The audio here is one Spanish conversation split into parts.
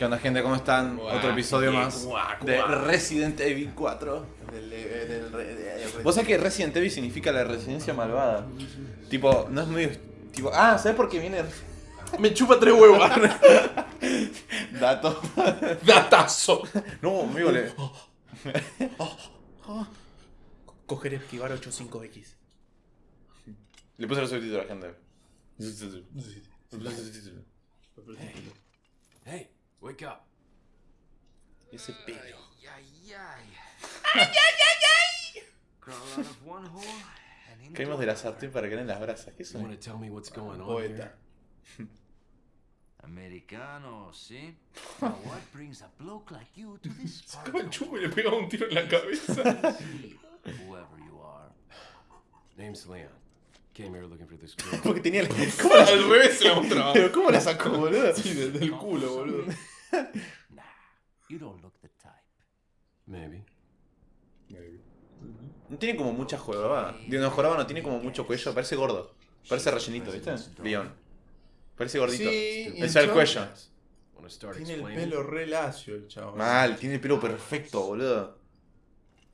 ¿Qué onda gente? ¿Cómo están? Guau, Otro episodio guau, más guau, de. Resident Evil 4. Del- eh, del ¿Vos sabés que Resident Evil significa la residencia malvada? Tipo, no es muy... Tipo, ah, ¿sabes por qué viene? Me chupa tres huevos. Dato. Datazo. No, amigo, le... Coger esquivar 85X. le puse los subtítulos a la gente. Hey, wake up. Ese pelo. Crawl out of one hole and into Caímos de la sartén para caer en las brasas. ¿Qué You son? want to tell me what's going on Poeta. Americano? Now what brings a bloke like you to this of el the chupo y le pegaba un tiro en la cabeza. whoever you are. Name's Leon. Came here looking for this girl. Porque tenía... ¿Cómo al revés se la mostraba? Pero ¿cómo la sacó, boludo? Sí, desde el culo, boludo. Nah, you don't look the type. Maybe. No tiene como mucha jorobada. Digo, no, jorobada no tiene como mucho cuello. Parece gordo. Parece rellenito, ¿viste? León. Parece gordito. Sí, es el cuello. Tiene el pelo re lacio el chabón. Mal, tiene el pelo perfecto, boludo.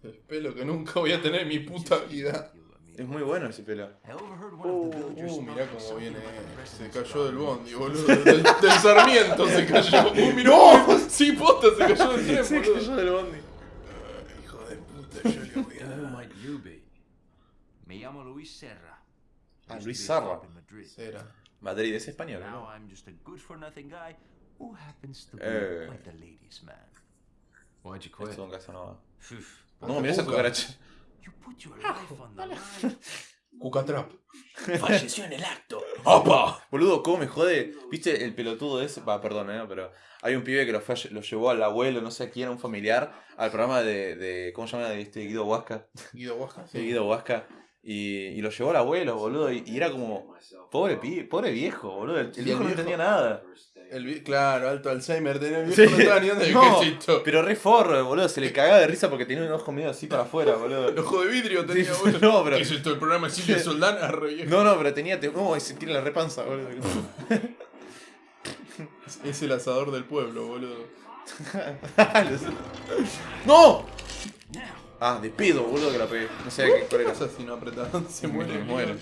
El pelo que nunca voy a tener en mi puta vida. Es muy bueno ese pelo. The villagers Uh, mirá cómo viene. the Se cayó del bondi, boludo. Del, del Sarmiento se cayó. Uh, mirá. ¡No! Sí, posta, se cayó del tren, Se cayó del bondi. Hijo de puta, yo le voy a dar. might you be? Me llamo Luis Serra. Ah, Luis Serra. in Madrid. Es español, Now ¿no? I'm just a good-for-nothing guy who happens to be Eh. quite a ladies' man. Why'd you Esto quit? es un caso no. Mirá esa Cuca. cucaracha. You put your life on the line. Cucatrap. Falleció en el acto. ¡Opa! Boludo, ¿cómo me jode? ¿Viste el pelotudo ese? Va, perdón, ¿eh? Pero hay un pibe que lo, fue lo llevó al abuelo, no sé a quién, a un familiar, al programa de, de ¿cómo se llama? De este Guido Huasca. Guido Huasca. De Guido Huasca. Y, y lo llevó al abuelo, boludo. Y, y era como, pobre pibe, pobre viejo, boludo. El, el Sí, viejo no el viejo- entendía nada. El claro, alto Alzheimer. Tenía el Sí. viejo no estaba ni dando el No, quesito. pero re forro, boludo. Se le cagaba de risa porque tenía un ojo medio así para afuera, boludo. El ojo de vidrio tenía, Sí, boludo. no, pero- ¿Qué es esto? El programa de Silvia Soldán a re viejo. No, no, pero tenía. te- No, se tiene la repanza, boludo. Es el asador del pueblo, boludo. ¡No! Ah, de pedo, boludo, que la pegué. No sé qué, ¿Qué cuál era. pasa si no? Se muere. Se muere.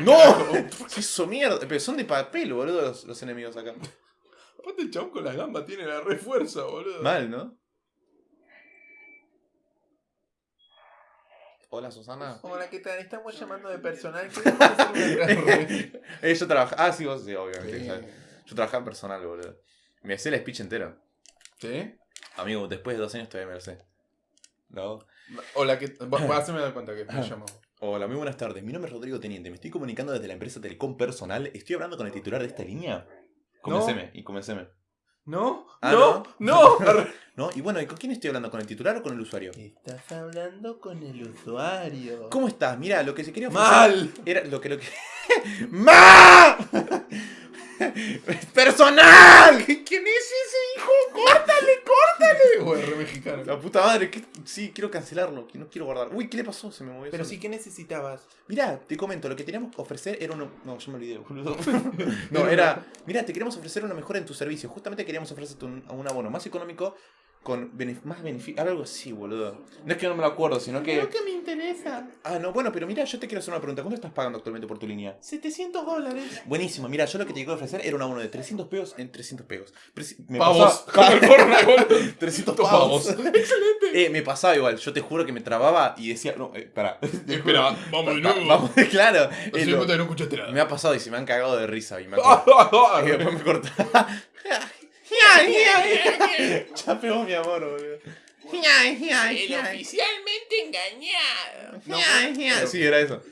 ¡No! ¿Qué hizo mierda? Pero son de papel, boludo, los, los enemigos acá. Aparte el chabón con las gambas tiene la refuerza, boludo. Mal, ¿no? Hola, Susana. Hola, ¿qué tal? Estamos llamando de personal. Eh, yo trabajaba. Ah, sí, vos sí, obviamente. Sí. ¿sabes? Yo trabajaba en personal, boludo. Me hacé el speech entero. ¿Sí? Amigo, después de dos años todavía me lo sé. ¿No? Hola, ¿qué tal? Vos haceme dar cuenta que me llamo. Hola, muy buenas tardes. Mi nombre es Rodrigo Teniente. Me estoy comunicando desde la empresa Telecom Personal. Estoy hablando con el titular de esta línea. Comenceme, y comenceme. ¿No? Ah, ¿No? ¡No! ¿No? Y bueno, ¿y con quién estoy hablando? ¿Con el titular o con el usuario? Estás hablando con el usuario. ¿Cómo estás? Mira, lo que se quería ofrecer ¡Mal! Era lo que lo que. ¡Ma! ¡Personal! ¿Quién es ese hijo? ¡Córtale, córtale! Güey, re mexicano. La puta madre, que... sí, quiero cancelarlo, que no quiero guardar. Uy, ¿qué le pasó? Se me movió. Pero solo. sí, ¿qué necesitabas? Mirá, te comento, lo que teníamos que ofrecer era uno. No, yo me olvidé, boludo. no, era. Mirá, te queremos ofrecer una mejora en tu servicio. Justamente queríamos ofrecerte un, un abono más económico con benef- más beneficio. Algo así, boludo. No es que no me lo acuerdo, sino que. Creo que me interesa. Ah, no, bueno, pero mira, yo te quiero hacer una pregunta. ¿Cuánto estás pagando actualmente por tu línea? 700 dólares. Buenísimo, mira, yo lo que te quiero ofrecer era un abono de 300 pesos en 300 pesos. Me Pavos. pasaba- Como el Fortnite, boludo. 300 pavos. pavos. Eh, me pasaba igual, yo te juro que me trababa y decía, no, eh, pará. Espera, vamos de nuevo. Vamos, claro. No eh, se lo- cuenta que no escuchaste nada. me ha pasado y se me han cagado de risa y me después me cortaba. Ya pegó mi amor, boludo. oficialmente engañado. Sí, era eso.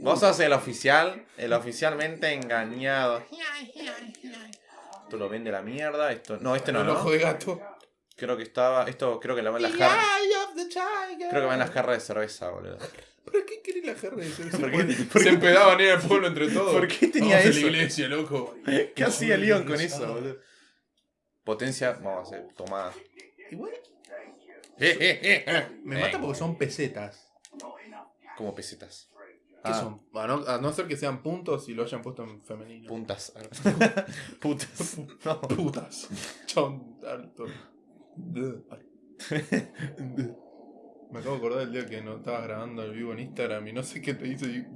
Vos sos el oficial, el oficialmente engañado. Esto lo vende la mierda, esto. No, este no, el ojo ¿no? de gato. Creo que estaba. Esto creo que la va en las jarras. Creo que va en las jarras de cerveza, boludo. ¿Para qué quiere la jarra de cerveza? ¿Por qué- Porque por Se qué- empedaban en el pueblo entre todos. ¿Por qué tenía Vamos a eso? la iglesia, loco. ¿Qué hacía Leon con eso, boludo? Potencia, vamos a hacer, tomada. Igual Eh, eh, eh, eh. me mata porque son pesetas. Como pesetas. ¿Qué Ah. son? A no, a no ser que sean puntos y lo hayan puesto en femenino. Puntas. Putas. No. Putas. Chon alto. Me acabo de acordar del día que no estabas grabando el vivo en Instagram y no sé qué te hice y,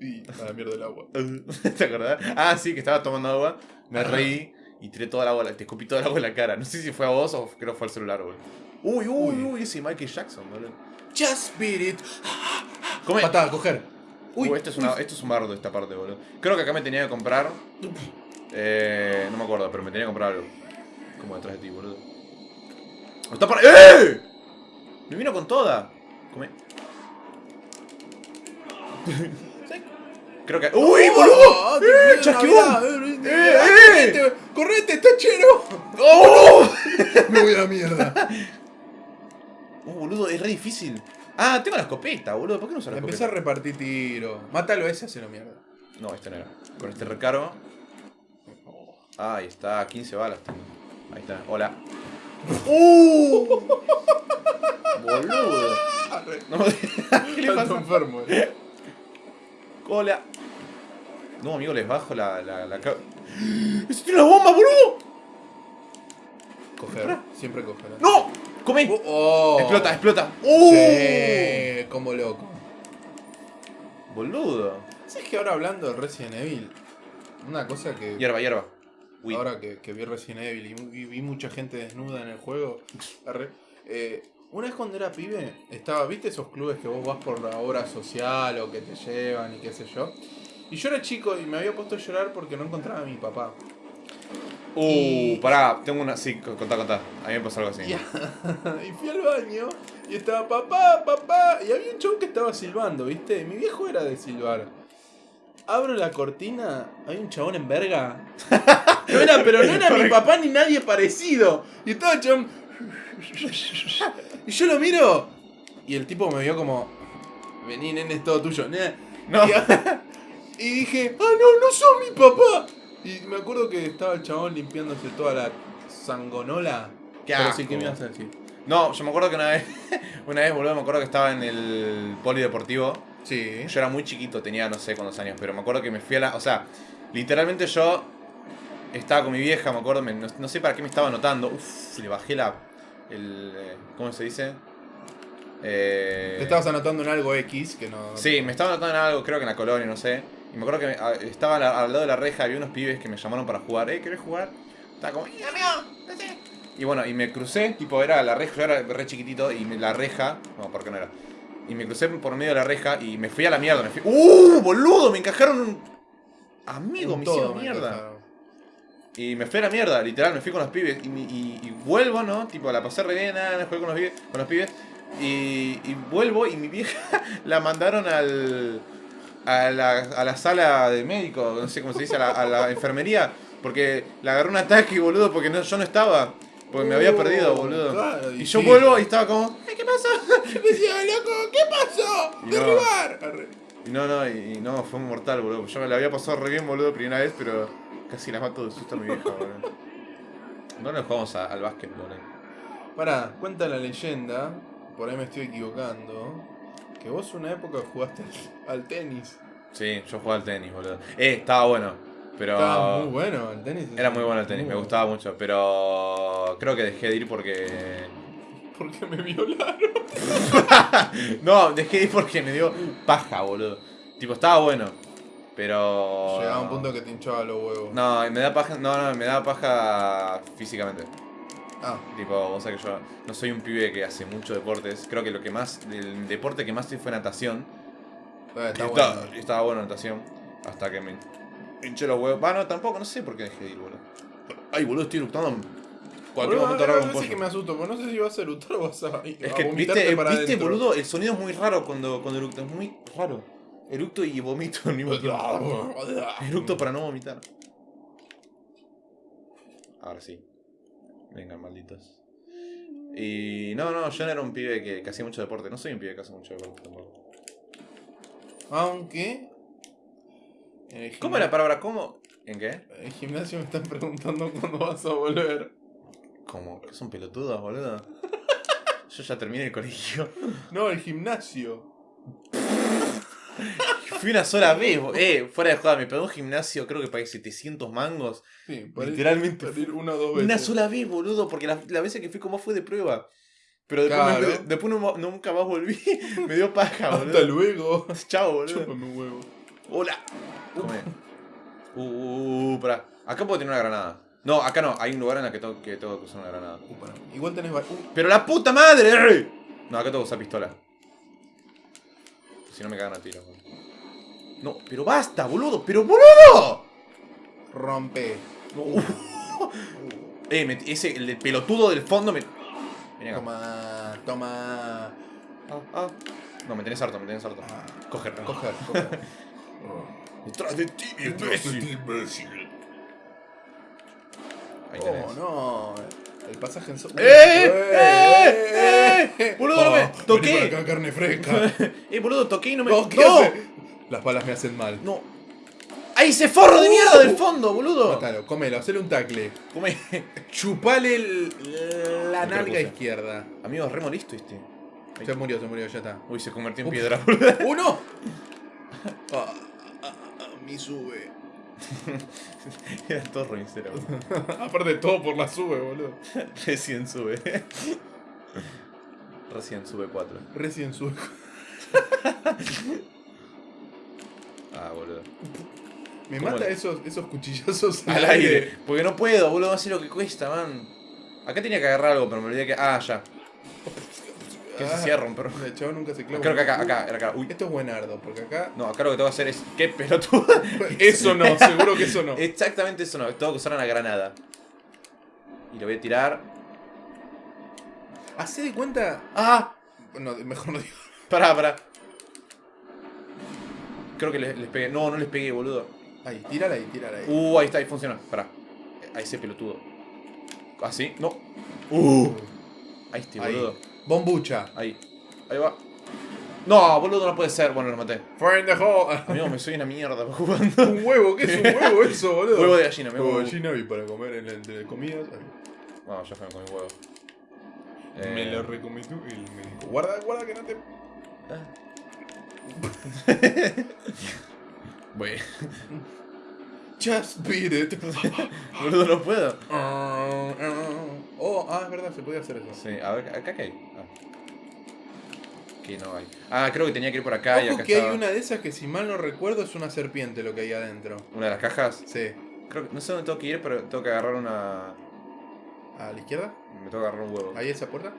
y a la mierda del agua. ¿Te acordás? Ah, sí, que estaba tomando agua, me reí y tiré toda el agua, te escupí todo el agua en la cara. No sé si fue a vos o creo que fue al celular, boludo. Uy, uy, Uy. uy, ese Michael Jackson, boludo. Just beat it. Come. Patada, coger. Uy, esto es, una, esto es un bardo esta parte, boludo. Creo que acá me tenía que comprar. Eh, no me acuerdo, pero me tenía que comprar algo. Como detrás de ti, boludo. ¡Está para. ¡Eh! Me vino con toda. Come. Creo que. ¡Uy, boludo! Ah, ¡Eh! Navidad, ¡Eh, eh! Correte, ¡Correte, tachero! ¡Oh! Me voy a la mierda. Oh, boludo, es re difícil. Ah, tengo la escopeta, boludo. ¿Por qué no uso la a repartir tiro. Mátalo ese, hacelo mierda. No, este no era. Con este recargo. Ah, ahí está, 15 balas tengo. Ahí está, hola. ¡Uh! Boludo. No, ¿Qué le pasa? enfermo. eh. Hola. No, amigo, les bajo la. la, la ¡Ese tiene una bomba, boludo! Coger. Siempre coger. ¡No! ¡Come! Oh, oh. Explota, explota. ¡Uh! Sí, como loco. Boludo. ¿Sabes que ahora hablando de Resident Evil? Una cosa que. Hierba, hierba. Uy. Ahora que, que vi Resident Evil y vi, vi mucha gente desnuda en el juego. arre, eh, una vez cuando era pibe, estaba, ¿viste esos clubes que vos vas por la obra social o que te llevan y qué sé yo? Y yo era chico y me había puesto a llorar porque no encontraba a mi papá. Uh, Y- pará, tengo una. Sí, contá, contá. A mí me pasó algo así. Y, y fui al baño y estaba papá, papá. Y había un chon que estaba silbando, ¿viste? Mi viejo era de silbar. Abro la cortina, hay un chabón en verga. No era, pero no era mi papá ni nadie parecido. Y estaba el chabón. Y yo lo miro. Y el tipo me vio como. Vení, nene, es todo tuyo. No. Y, y dije, ah, no, no sos mi papá. Y me acuerdo que estaba el chabón limpiándose toda la sangonola. Qué Pero asco. sí, ¿qué me ibas a decir? No, yo me acuerdo que una vez. Una vez, boludo, me acuerdo que estaba en el polideportivo. Sí. Yo era muy chiquito, tenía no sé cuántos años, pero me acuerdo que me fui a la. O sea, literalmente yo estaba con mi vieja, me acuerdo, me- no, no sé para qué me estaba anotando. Uf, le bajé la. El, eh, ¿Cómo se dice? Eh, Te estabas anotando en algo X que no. Sí, me estaba anotando en algo, creo que en la colonia, no sé. Y me acuerdo que ah, estaba al, lado de la reja, había unos pibes que me llamaron para jugar. ¿Eh, querés jugar? Estaba como, "Eh, amigo, no sé". Y bueno, y me crucé, tipo, era la reja, yo era re chiquitito, y la reja. No, ¿por qué no era? Y me crucé por medio de la reja y me fui a la mierda. Me fui. ¡Uh, boludo! Me encajaron un. Amigo, me hicieron mierda. Y me fui a la mierda, literal, me fui con los pibes. Y, y- y vuelvo, ¿no? Tipo, la pasé re bien, nada, jugué con los pibes. Con los pibes y, y vuelvo y mi vieja la mandaron al. A la, a la sala de médico, no sé cómo se dice, a la, a la enfermería. Porque le agarró un ataque, boludo, porque no, yo no estaba. Porque me había Uh, perdido, boludo. claro, y y yo sí. vuelvo y estaba como, "Ay, ¿qué pasó? Yo decía, loco, ¿qué pasó? Y no. Derribar. Arre. Y no, no, y, y no, fue mortal, boludo. Yo me la había pasado re bien, boludo, primera vez, pero casi la mato de susto a mi vieja, boludo. No nos jugamos a- al básquet, boludo. Pará, cuenta la leyenda, por ahí me estoy equivocando, que vos una época jugaste al, al tenis. Sí, yo jugaba al tenis, boludo. Eh, estaba bueno, pero... Estaba muy bueno el tenis. Era muy bueno el tenis, Muy me bueno. gustaba mucho, pero creo que dejé de ir porque... Porque me violaron. No, dejé de ir porque me dio paja, boludo. Tipo, estaba bueno, pero... Llegaba un punto que te hinchaba los huevos. No, me da paja, no, no, me da paja físicamente. Ah, Tipo, o sea que yo no soy un pibe que hace mucho deportes. Creo que lo que más, el deporte que más hice fue natación. eh, está Y bueno. estaba, y estaba bueno natación. Hasta que me hinché los huevos. Va, no, tampoco, no sé por qué dejé de ir, boludo. Ay, boludo, estoy eructando. en Cualquier Boludo, momento raro un pollo. que me asusto, pero no sé si vas a eructar o vas a. Es a que, viste, para viste adentro. boludo, el sonido es muy raro cuando, cuando eructo. Es muy raro. Eructo y vomito al mismo tiempo. Eructo para no vomitar. Ahora sí. Vengan, malditos. Y no, no, yo no era un pibe que, que hacía mucho deporte. No soy un pibe que hace mucho deporte tampoco. Aunque. ¿Cómo era la palabra? ¿Cómo? ¿En qué? En el gimnasio me están preguntando cuándo vas a volver. ¿Cómo? ¿Que son pelotudos, boludo? Yo ya terminé el colegio. No, el gimnasio. Fui una sola vez, eh, fuera de joda, me pagó un gimnasio, creo que pagué 700 mangos. Sí, para ir- Literalmente para ir una o dos veces. Una sola vez, boludo, porque la, la vez que fui como fue de prueba. Pero después, Claro. me- después no- nunca más volví. me dio paja, boludo. Hasta luego. Chao, boludo. Chúpame un huevo. Hola. Uh, uh, uh, pará. Acá puedo tener una granada. No, acá no. Hay un lugar en el que tengo que, tengo que usar una granada. Uh. Igual tenés... uh, ¡Pero la puta madre! No, acá tengo que usar pistola. Si no me cagan a tiro. No, pero basta, boludo. ¡Pero boludo! rompe. No. Eh, me- ese, el pelotudo del fondo me. Acá. Toma, toma. Ah, ah. No, me tenés harto, me tenés harto. Ah, Coger. coger, coger. Detrás de ti, imbécil. Ahí tenés. Oh, no. El pasaje en so- ¡Eh! ¡Eh! ¡Eh! Boludo, no me- Oh, toqué. vení para acá, carne fresca. Eh, boludo, toqué y no me. No, ¿qué ¡No! hace? Las balas me hacen mal. ¡No! ¡Ahí ese forro de mierda del fondo, boludo! Mátalo, comelo, hacele un tacle. Come. Chupale el- la Me nalga propuse. izquierda. Amigo, re este. Se murió, se murió, ya está. Uy, se convirtió en Uf. piedra, boludo. ¡Uno! Ah, ah, ah, mi sube. Era todo boludo. Aparte todo por la sube, boludo. Recién sube. Recién sube 4. Recién sube. Ah, boludo. Me ¿Cómo mata le- esos, esos cuchillazos Al aire. Porque no puedo, boludo. No sé lo que cuesta, man. Acá tenía que agarrar algo, pero me olvidé que. Ah, ya. Que se Ah, cierra un perro. El chavo nunca se clava. Creo que acá, acá, era acá. Uy. Esto es buenardo, porque acá. No, acá lo que tengo que hacer es. ¡Qué pelotudo! Eso no, seguro que eso no. Exactamente eso no. Tengo que usar una granada. Y lo voy a tirar. Hacé de cuenta. ¡Ah! No, mejor no digo. Pará, pará. Creo que les, les pegué. No, no les pegué, boludo. Ahí, tírala ahí, tírala ahí. Uh, ahí está, ahí funciona. Pará. A ese pelotudo. ¿Así? No. Uh. Ahí estoy, Ahí. boludo. Bombucha. Ahí. Ahí va. No, boludo, no puede ser. Bueno, lo maté. Find the hole. Amigo, me soy una mierda jugando. Un huevo, ¿qué es un huevo eso, boludo? Huevo de gallina, me Huevo de huevo. gallina y para comer en el de comidas. Bueno, ya fue con mi huevo. Eh, Me lo recomí tú y me dijo, guarda, guarda que no te... Bueno, Just beat it. boludo, no puedo. Ah, es verdad, se podía hacer eso. Sí, a ver, acá qué hay. Ah. Aquí no hay. Ah, creo que tenía que ir por acá y Ojo acá que hay estaba. una de esas que si mal no recuerdo es una serpiente lo que hay adentro. ¿Una de las cajas. Sí. Creo que no sé dónde tengo que ir, pero tengo que agarrar una. ¿A la izquierda? Me tengo que agarrar un huevo. ¿Ahí esa puerta?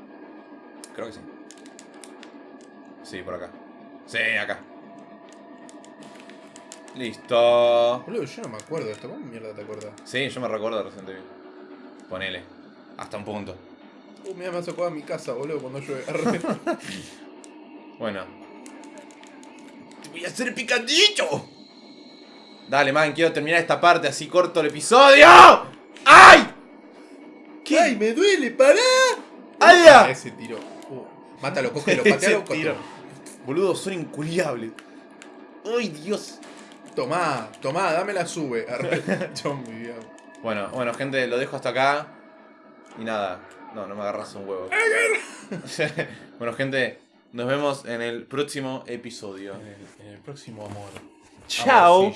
Creo que sí. Sí, por acá. Sí, acá. Listo. Boludo, yo no me acuerdo de esto. ¿Cómo mierda te acuerdas? Sí, yo me recuerdo reciente bien. Ponele. Hasta un punto. Uh, mira, me ha sacado a mi casa, boludo, cuando llueve. Bueno. ¡Te voy a hacer picadillo! Dale, man, quiero terminar esta parte así corto el episodio. ¡Ay! ¿Qué? ¡Ay, me duele! ¡Pará! ¡Ay, ya! Ese tiro. Uh, mátalo, cógelo, patealo, tiro. Boludo, son inculiables. ¡Ay, Dios! Tomá, tomá, dame la sube. Arre. Mi. Bueno, bueno, gente, lo dejo hasta acá. Y nada. No, no me agarras un huevo. bueno, gente, nos vemos en el próximo episodio. En el, en el próximo amor. Chao.